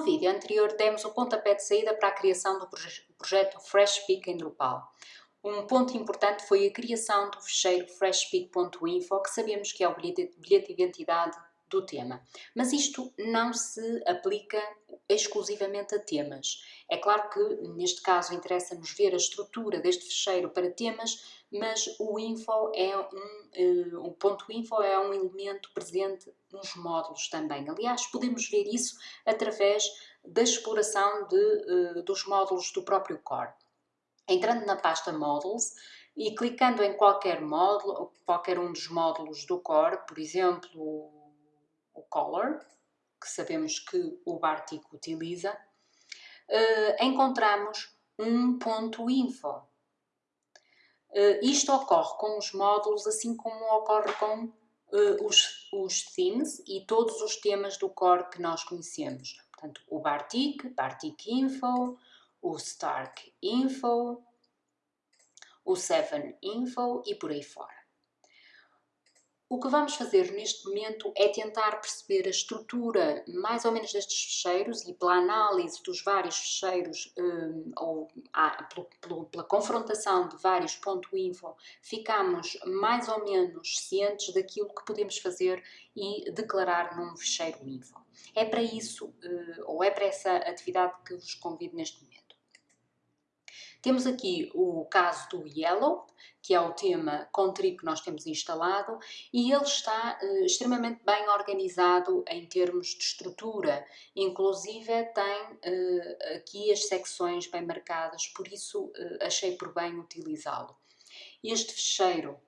No vídeo anterior demos o pontapé de saída para a criação do projeto FreshPeak em Drupal. Um ponto importante foi a criação do fecheiro freshpeak.info, que sabemos que é o bilhete de identidade do tema. Mas isto não se aplica exclusivamente a temas. É claro que, neste caso, interessa-nos ver a estrutura deste fecheiro para temas, mas o info é um, o ponto info é um elemento presente nos módulos também. Aliás, podemos ver isso através da exploração de, uh, dos módulos do próprio core. Entrando na pasta Models e clicando em qualquer módulo, qualquer um dos módulos do core, por exemplo, o color, que sabemos que o Bartik utiliza, uh, encontramos um ponto info. Uh, isto ocorre com os módulos, assim como ocorre com uh, os, os themes e todos os temas do core que nós conhecemos. Portanto, o Bartik, Bartik Info, o Stark Info, o 7 Info e por aí fora. O que vamos fazer neste momento é tentar perceber a estrutura mais ou menos destes fecheiros e pela análise dos vários fecheiros um, ou ah, pelo, pelo, pela confrontação de vários ponto .info ficamos mais ou menos cientes daquilo que podemos fazer e declarar num fecheiro info. É para isso, uh, ou é para essa atividade que vos convido neste momento. Temos aqui o caso do Yellow, que é o tema Country que nós temos instalado, e ele está uh, extremamente bem organizado em termos de estrutura, inclusive tem uh, aqui as secções bem marcadas, por isso uh, achei por bem utilizá-lo. Este fecheiro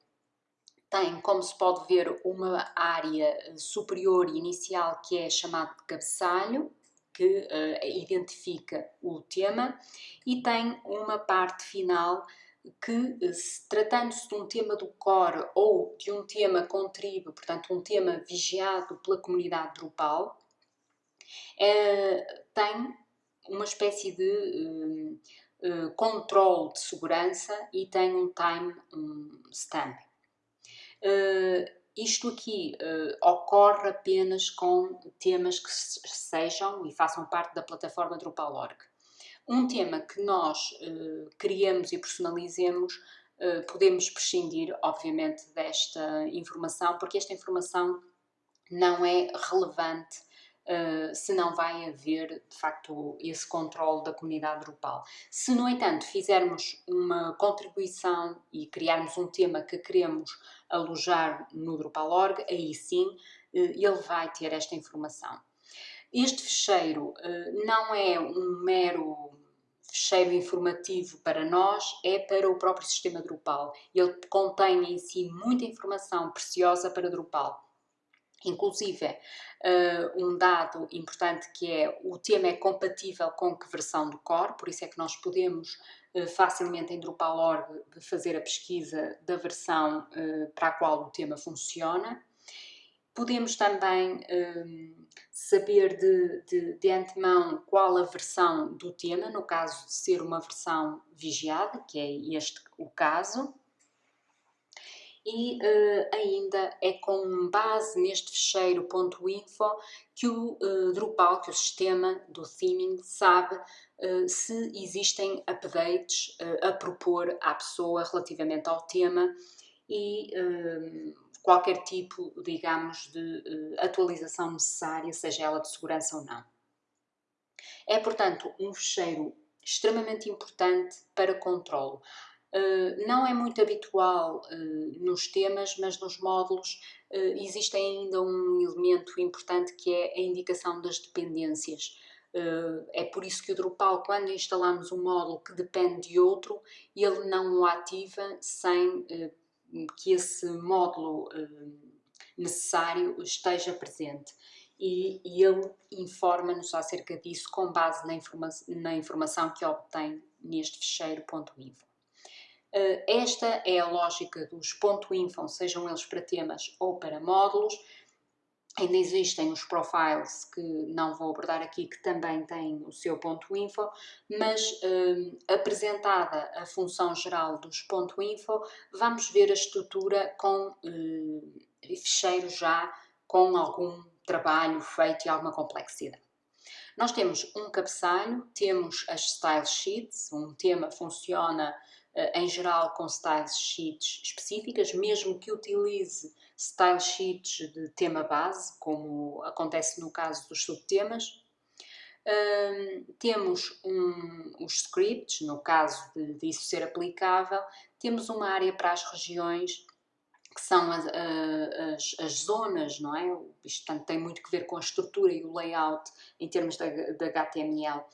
tem, como se pode ver, uma área superior inicial que é chamada de cabeçalho, que uh, identifica o tema e tem uma parte final que, eh, tratando-se de um tema do core ou de um tema contribo, portanto um tema vigiado pela comunidade Drupal, é, tem uma espécie de uh, controle de segurança e tem um time um stamp. Uh, isto aqui uh, ocorre apenas com temas que sejam e façam parte da plataforma Drupal.org. Um tema que nós uh, criamos e personalizemos, uh, podemos prescindir, obviamente, desta informação, porque esta informação não é relevante Uh, se não vai haver, de facto, esse controle da comunidade Drupal. Se, no entanto, fizermos uma contribuição e criarmos um tema que queremos alojar no Drupal.org, aí sim uh, ele vai ter esta informação. Este fecheiro uh, não é um mero fecheiro informativo para nós, é para o próprio sistema Drupal. Ele contém em si muita informação preciosa para Drupal Inclusive, uh, um dado importante que é o tema é compatível com que versão do core, por isso é que nós podemos uh, facilmente em Drupal.org fazer a pesquisa da versão uh, para a qual o tema funciona. Podemos também saber de, de, de, antemão qual a versão do tema, no caso de ser uma versão vigiada, que é este o caso e uh, ainda é com base neste fecheiro .info que o uh, Drupal, que o sistema do theming sabe uh, se existem updates a propor à pessoa relativamente ao tema e qualquer tipo, digamos, de atualização necessária, seja ela de segurança ou não. É, portanto, um fecheiro extremamente importante para controlo. Uh, não é muito habitual uh, nos temas, mas nos módulos uh, existe ainda um elemento importante que é a indicação das dependências. é por isso que o Drupal, quando instalamos um módulo que depende de outro, ele não o ativa sem que esse módulo necessário esteja presente. E, ele informa-nos acerca disso com base na informação que obtém neste fecheiro.info. Eh, esta é a lógica dos .info, sejam eles para temas ou para módulos. Ainda existem os profiles que não vou abordar aqui, que também têm o seu .info, mas eh, apresentada a função geral dos .info, vamos ver a estrutura com eh, ficheiros já com algum trabalho feito e alguma complexidade. Nós temos um cabeçalho, temos as style sheets, um tema funciona em geral com style sheets específicas, mesmo que utilize style sheets de tema base, como acontece no caso dos subtemas. Temos um, os scripts, no caso de, de isso ser aplicável, temos uma área para as regiões que são as, as, as, zonas, não é? Isto portanto, tem muito que ver com a estrutura e o layout em termos de, de HTML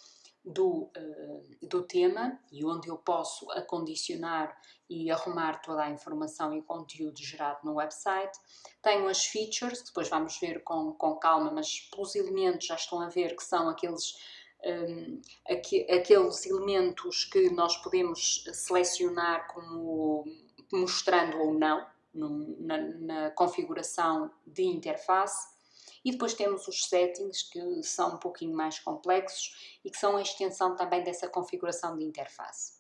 do, uh, do tema e onde eu posso acondicionar e arrumar toda a informação e conteúdo gerado no website. Tenho as features, depois vamos ver com, com calma, mas pelos elementos já estão a ver que são aqueles, um, aqu aqueles elementos que nós podemos selecionar como mostrando ou não, na, na configuração de interface. E depois temos os settings que são um pouquinho mais complexos e que são a extensão também dessa configuração de interface.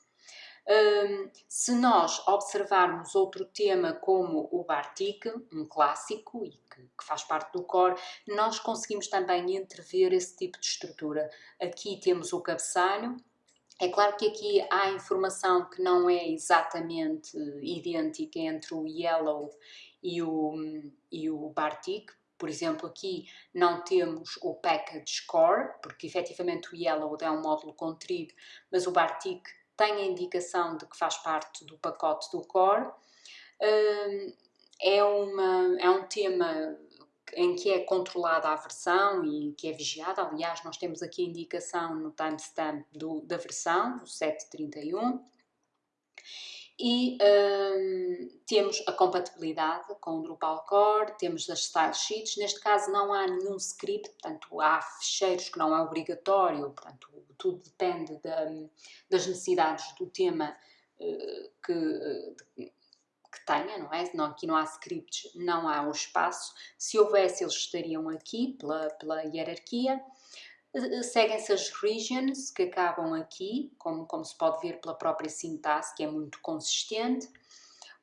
Um, se nós observarmos outro tema como o Bartik, um clássico e que, que, faz parte do core, nós conseguimos também entrever esse tipo de estrutura. Aqui temos o cabeçalho, é claro que aqui há informação que não é exatamente idêntica entre o Yellow e o, e o Bartik. Por exemplo, aqui não temos o Package Core, porque efetivamente o Yellow é um módulo com trigo, mas o Bartik tem a indicação de que faz parte do pacote do Core. Hum, é, uma, é um tema em que é controlada a versão e que é vigiada. Aliás, nós temos aqui a indicação no timestamp do, da versão, o 731. E um, temos a compatibilidade com o Drupal Core, temos as style sheets. Neste caso não há nenhum script, portanto há ficheiros que não é obrigatório, portanto tudo depende da, das necessidades do tema uh, que, uh, que tenha, não é? Não, aqui não há scripts, não há o espaço. Se houvesse, eles estariam aqui pela, pela hierarquia. Eh, seguem-se as regions, que acabam aqui, como, como se pode ver pela própria sintaxe, que é muito consistente.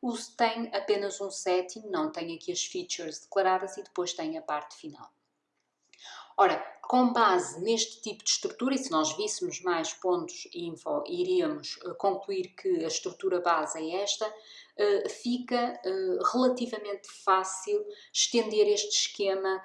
O tem apenas um setting, não tem aqui as features declaradas e depois tem a parte final. Ora, com base neste tipo de estrutura, e se nós víssemos mais pontos info, iríamos uh, concluir que a estrutura base é esta, uh, fica relativamente fácil estender este esquema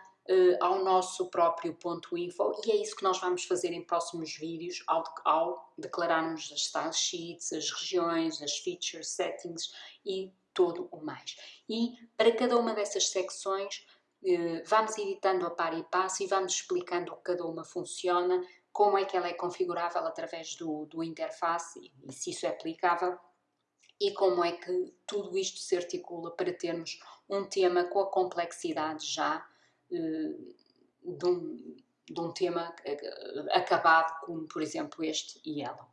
ao nosso próprio ponto info e é isso que nós vamos fazer em próximos vídeos ao, ao declararmos as style sheets, as regiões, as features, settings e todo o mais. E para cada uma dessas secções eh, vamos editando a par e passo e vamos explicando que cada uma funciona, como é que ela é configurável através do, do interface e se isso é aplicável e como é que tudo isto se articula para termos um tema com a complexidade já uh, de, um, de um tema acabado como, por exemplo, este Yellow.